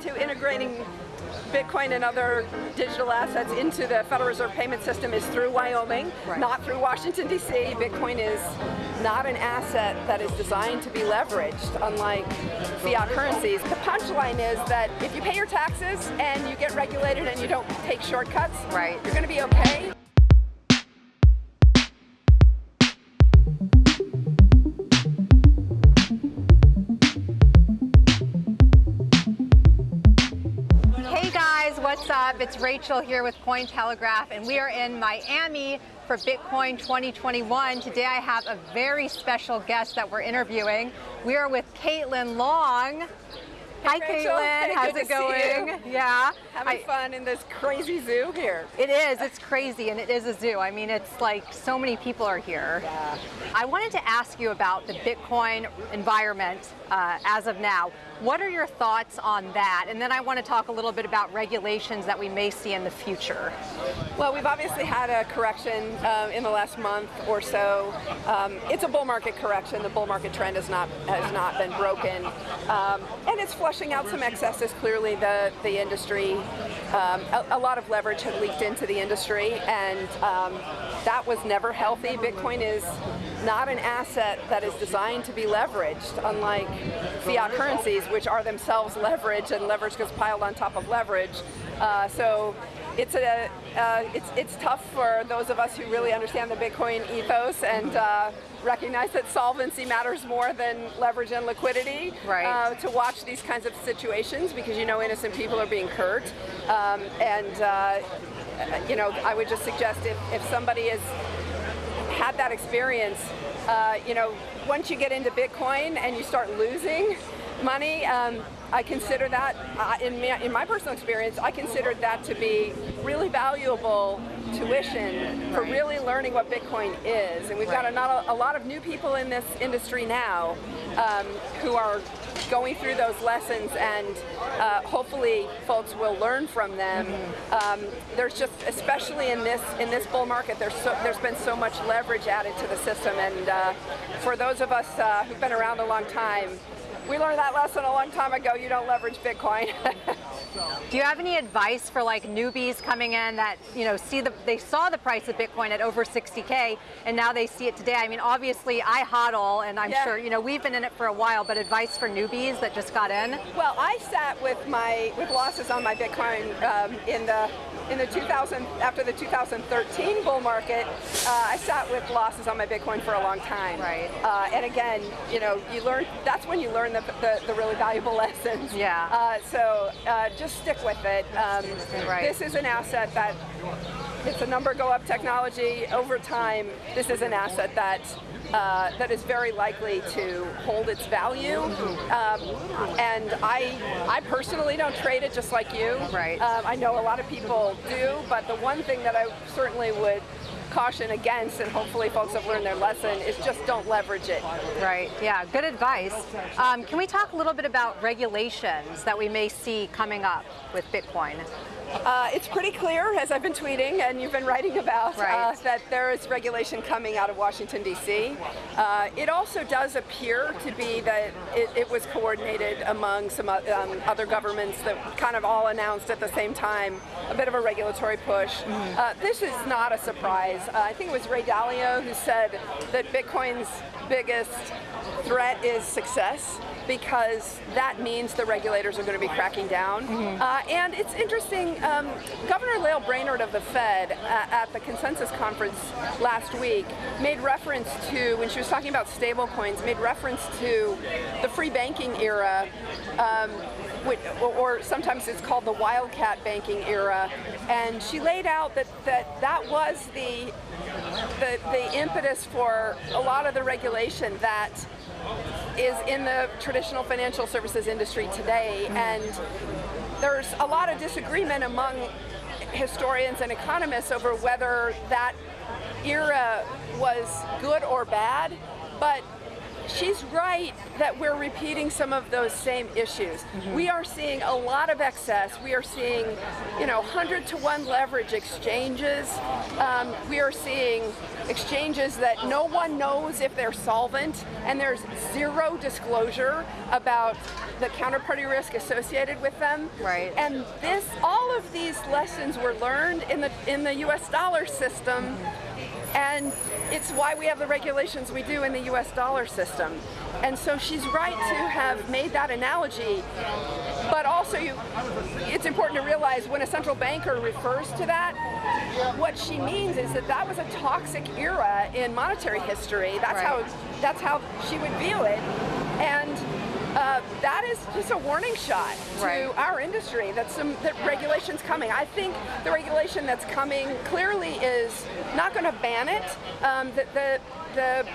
to integrating Bitcoin and other digital assets into the Federal Reserve payment system is through Wyoming, right. not through Washington, D.C. Bitcoin is not an asset that is designed to be leveraged, unlike fiat currencies. The punchline is that if you pay your taxes and you get regulated and you don't take shortcuts, right. you're going to be okay. Up? It's Rachel here with Cointelegraph and we are in Miami for Bitcoin 2021. Today I have a very special guest that we're interviewing. We are with Caitlin Long. Hi. Caitlin, how's it going? Yeah. Having I, fun in this crazy zoo here. It is, it's crazy and it is a zoo. I mean, it's like so many people are here. Yeah. I wanted to ask you about the Bitcoin environment uh, as of now. What are your thoughts on that? And then I want to talk a little bit about regulations that we may see in the future. Well, we've obviously had a correction um, in the last month or so. Um, it's a bull market correction. The bull market trend has not has not been broken, um, and it's flushing out some excesses. Clearly, the the industry, um, a, a, lot of leverage had leaked into the industry, and um, that was never healthy. Bitcoin is not an asset that is designed to be leveraged, unlike fiat currencies, which are themselves leverage, and leverage gets piled on top of leverage. Uh, so it's a uh, it's it's tough for those of us who really understand the Bitcoin ethos and uh, recognize that solvency matters more than leverage and liquidity. Right. Uh, to watch these kinds of situations because you know innocent people are being hurt, um, and uh, you know I would just suggest if if somebody has had that experience, uh, you know once you get into Bitcoin and you start losing money. Um, I consider that, uh, in, my, in my personal experience, I considered that to be really valuable tuition for really learning what Bitcoin is. And we've got a, a lot of new people in this industry now um, who are going through those lessons and uh, hopefully folks will learn from them. Um, there's just, especially in this in this bull market, there's so, there's been so much leverage added to the system and uh, for those of us uh, who've been around a long time, we learned that lesson a long time ago. You don't leverage Bitcoin. Do you have any advice for like newbies coming in that you know see the they saw the price of Bitcoin at over 60k and now they see it today? I mean, obviously I hodl and I'm yeah. sure you know we've been in it for a while, but advice for newbies that just got in? Well, I sat with my with losses on my Bitcoin um, in the in the 2000 after the 2013 bull market, uh, I sat with losses on my Bitcoin for a long time. Right. Uh, and again, you know, you learn. That's when you learn the, the, the really valuable lessons. Yeah. Uh, so uh, just stick with it. Um, right. This is an asset that it's a number go up technology over time. This is an asset that uh, that is very likely to hold its value. Um, and I, I personally don't trade it just like you. Right. Um, I know a lot of people do, but the one thing that I certainly would caution against, and hopefully folks have learned their lesson, is just don't leverage it. Right, yeah, good advice. Um, can we talk a little bit about regulations that we may see coming up with Bitcoin? Uh, it's pretty clear, as I've been tweeting and you've been writing about, uh, right. uh, that there is regulation coming out of Washington, D.C. Uh, it also does appear to be that it, it was coordinated among some um, other governments that kind of all announced at the same time a bit of a regulatory push. Mm -hmm. this is not a surprise. Uh, I think it was Ray Dalio who said that Bitcoin's biggest threat is success because that means the regulators are going to be cracking down. Mm -hmm. uh, and it's interesting, um, Governor Lael Brainard of the Fed uh, at the consensus conference last week made reference to, when she was talking about stable coins, made reference to the free banking era um, or sometimes it's called the wildcat banking era, and she laid out that that, that was the, the, the impetus for a lot of the regulation that is in the traditional financial services industry today, and there's a lot of disagreement among historians and economists over whether that era was good or bad, but she's right that we're repeating some of those same issues. We are seeing a lot of excess. We are seeing, you know, 100 to 1 leverage exchanges. Um, we are seeing exchanges that no one knows if they're solvent, and there's zero disclosure about the counterparty risk associated with them. Right. And this, all of these lessons were learned in the in the U.S. dollar system, and it's why we have the regulations we do in the U.S. dollar system. And so she's right to have made that analogy, but also you, it's important to realize when a central banker refers to that, what she means is that that was a toxic era in monetary history. That's Right. how that's how she would view it, and. Uh, that is just a warning shot to Right. our industry that some that regulations coming. I think the regulation that's coming clearly is not going to ban it. Um, the, the the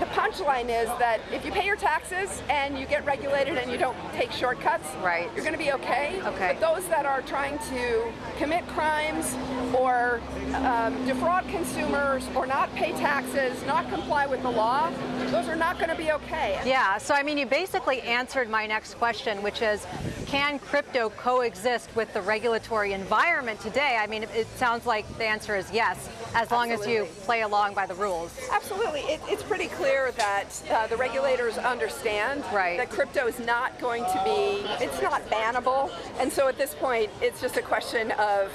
the punchline is that if you pay your taxes and you get regulated and you don't take shortcuts, Right. you're going to be okay. Okay. But those that are trying to commit crimes or um, defraud consumers or not pay taxes, not comply with the law, those are not going to be okay. Yeah, so I mean, you basically answered my next question, which is, can crypto coexist with the regulatory environment today? I mean, it, sounds like the answer is yes, as long as you play along by the rules. Absolutely. It, it's pretty clear that uh, the regulators understand Right. that crypto is not going to be, it's not bannable. And so at this point, it's just a question of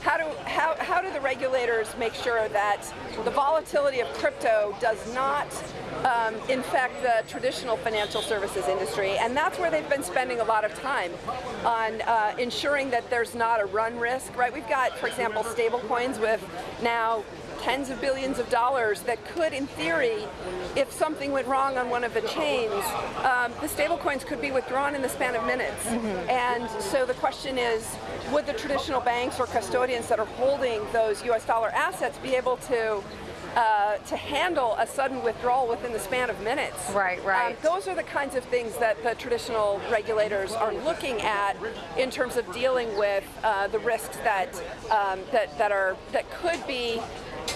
how do, how, how do the regulators make sure that the volatility of crypto does not um, infect the traditional financial services industry? And that's where they've been spending a lot of time on uh, ensuring that there's not a run risk, right? We've got, for example, stable coins with now tens of billions of dollars that could, in theory, if something went wrong on one of the chains, um, the stablecoins could be withdrawn in the span of minutes. And so the question is, would the traditional banks or custodians that are holding those US dollar assets be able to uh, to handle a sudden withdrawal within the span of minutes. Right, right. Um, those are the kinds of things that the traditional regulators are looking at in terms of dealing with uh, the risks that um, that that are that could be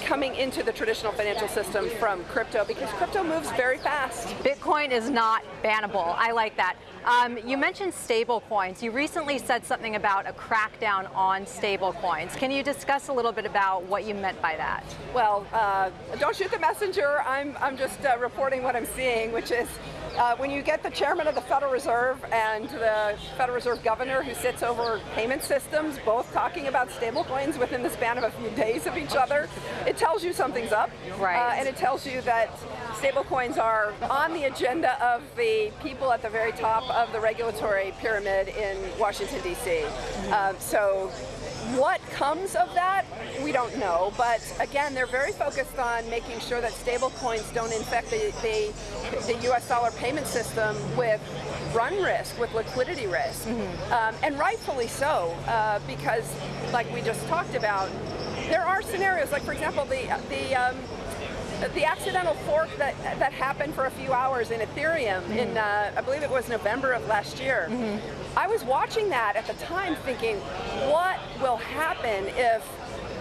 coming into the traditional financial system from crypto because crypto moves very fast. Bitcoin is not bannable. I like that. Um, you mentioned stable coins. You recently said something about a crackdown on stable coins. Can you discuss a little bit about what you meant by that? Well, uh, don't shoot the messenger. I'm, I'm just uh, reporting what I'm seeing, which is uh, when you get the chairman of the Federal Reserve and the Federal Reserve governor who sits over payment systems, both talking about stablecoins within the span of a few days of each other, it tells you something's up. Right. Uh, and it tells you that stablecoins are on the agenda of the people at the very top of the regulatory pyramid in Washington, D.C. Um, so what comes of that, we don't know. But again, they're very focused on making sure that stablecoins don't infect the, the, the U.S. dollar payment system with run risk, with liquidity risk. Um, and rightfully so, uh, because like we just talked about, there are scenarios, like for example, the, the um, the accidental fork that that happened for a few hours in Ethereum in uh, I believe it was November of last year. I was watching that at the time, thinking, what will happen if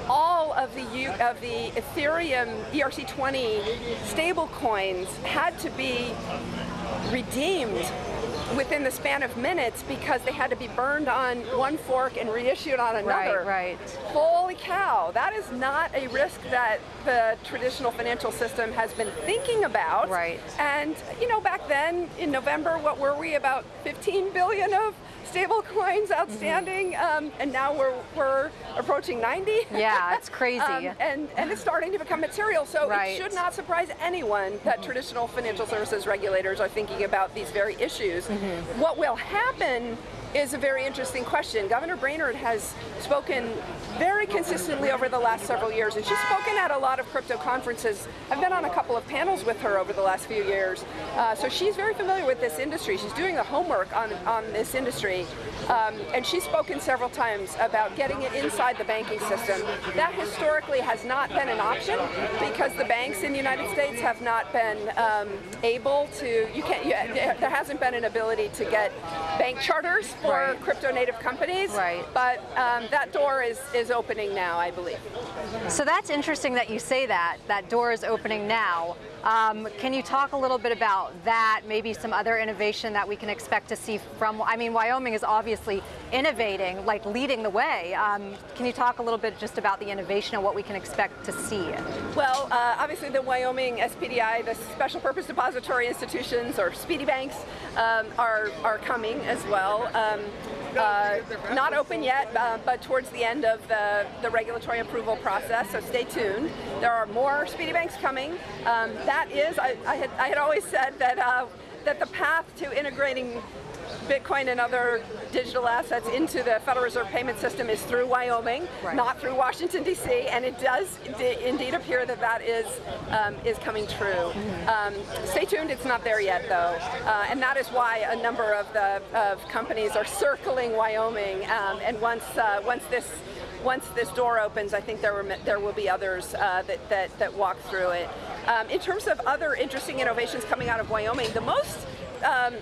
all of the U of the Ethereum ERC20 stable coins had to be redeemed within the span of minutes because they had to be burned on one fork and reissued on another. Right, right. Holy cow, that is not a risk that the traditional financial system has been thinking about. Right. And, you know, back then in November, what were we, about 15 billion of stable coins outstanding? Um, and now we're, we're approaching 90. Yeah, it's crazy. Um, and, and it's starting to become material, so Right. it should not surprise anyone that traditional financial services regulators are thinking about these very issues. What will happen is a very interesting question. Governor Brainard has spoken very consistently over the last several years, and she's spoken at a lot of crypto conferences. I've been on a couple of panels with her over the last few years, uh, so she's very familiar with this industry. She's doing the homework on, on this industry, um, and she's spoken several times about getting it inside the banking system. That historically has not been an option because the banks in the United States have not been um, able to, you can't, you, there hasn't been an ability to get bank charters for Right. crypto native companies. Right. But um, that door is, is opening now, I believe. So that's interesting that you say that, that door is opening now. Um, can you talk a little bit about that, maybe some other innovation that we can expect to see from, I mean, Wyoming is obviously innovating, like leading the way. Um, can you talk a little bit just about the innovation and what we can expect to see? Well, uh, obviously the Wyoming SPDI, the Special Purpose Depository Institutions, or Speedy Banks, um, are, are coming as well. Uh, not open yet, uh, but towards the end of the, the regulatory approval process, so stay tuned. There are more Speedy Banks coming. Um, that is, I, I, had, I had always said that, uh, that the path to integrating Bitcoin and other digital assets into the Federal Reserve payment system is through Wyoming, right. not through Washington D.C. And it does indeed appear that that is um, is coming true. Mm -hmm. um, stay tuned; it's not there yet, though, uh, and that is why a number of the of companies are circling Wyoming. Um, and once uh, once this once this door opens, I think there were there will be others uh, that, that that walk through it. Um, in terms of other interesting innovations coming out of Wyoming, the most um,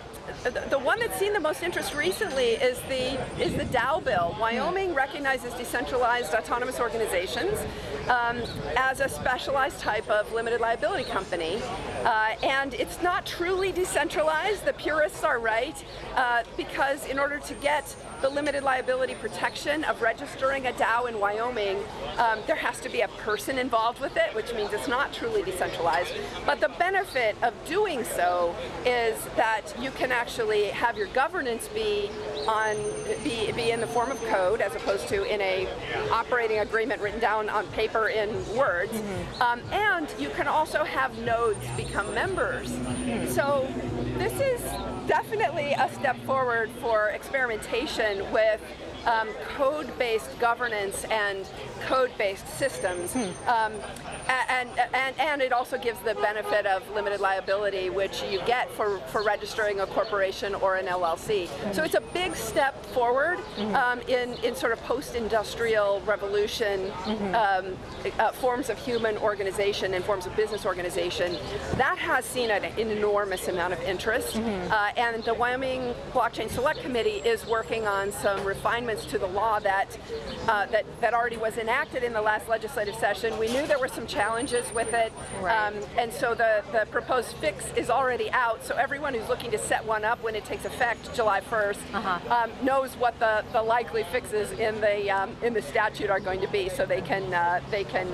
the one that's seen the most interest recently is the is the DAO bill. Wyoming recognizes decentralized autonomous organizations um, as a specialized type of limited liability company, uh, and it's not truly decentralized. The purists are right uh, because in order to get the limited liability protection of registering a DAO in Wyoming, um, there has to be a person involved with it, which means it's not truly decentralized. But the benefit of doing so is that you can actually have your governance be on be, be in the form of code as opposed to in a operating agreement written down on paper in words. Mm -hmm. um, and you can also have nodes become members. Mm -hmm. So this is definitely a step forward for experimentation with um, code-based governance and code-based systems. Hmm. Um, and, and, and it also gives the benefit of limited liability, which you get for, for registering a corporation or an LLC. So it's a big step forward hmm. um, in, in sort of post-industrial revolution -hmm. um, uh, forms of human organization and forms of business organization. That has seen an enormous amount of interest. -hmm. Uh, and the Wyoming Blockchain Select Committee is working on some refinements to the law that, uh, that, that already was enacted in the last legislative session. We knew there were some challenges with it, right. um, and so the, the proposed fix is already out, so everyone who's looking to set one up when it takes effect July 1st uh -huh. um, knows what the, the likely fixes in the, um, in the statute are going to be, so they can, uh, they can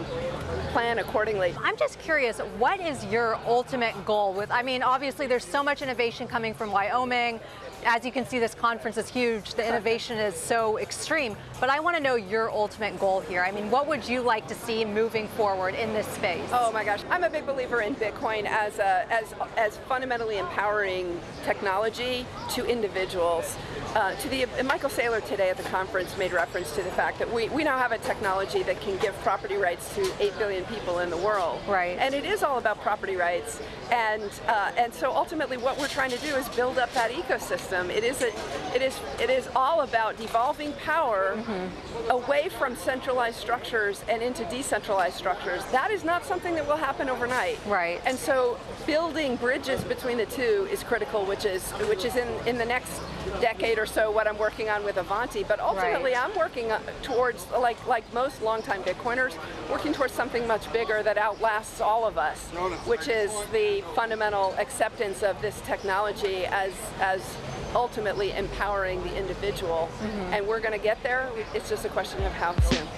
plan accordingly. I'm just curious, what is your ultimate goal with, I mean, obviously there's so much innovation coming from Wyoming, as you can see, this conference is huge. The innovation is so extreme. But I want to know your ultimate goal here. I mean, what would you like to see moving forward in this space? Oh my gosh, I'm a big believer in Bitcoin as a, as as fundamentally empowering technology to individuals. Uh, to the Michael Saylor today at the conference made reference to the fact that we, we now have a technology that can give property rights to 8 billion people in the world. Right. And it is all about property rights. And uh, and so ultimately what we're trying to do is build up that ecosystem. It is a, it is it is all about devolving power mm -hmm. away from centralized structures and into decentralized structures. That is not something that will happen overnight. Right. And so building bridges between the two is critical, which is which is in in the next decade or so what I'm working on with Avanti, but ultimately right. I'm working uh, towards, like, like most longtime Bitcoiners, working towards something much bigger that outlasts all of us, which is the fundamental acceptance of this technology as, as ultimately empowering the individual. Mm -hmm. And we're going to get there, it's just a question of how soon.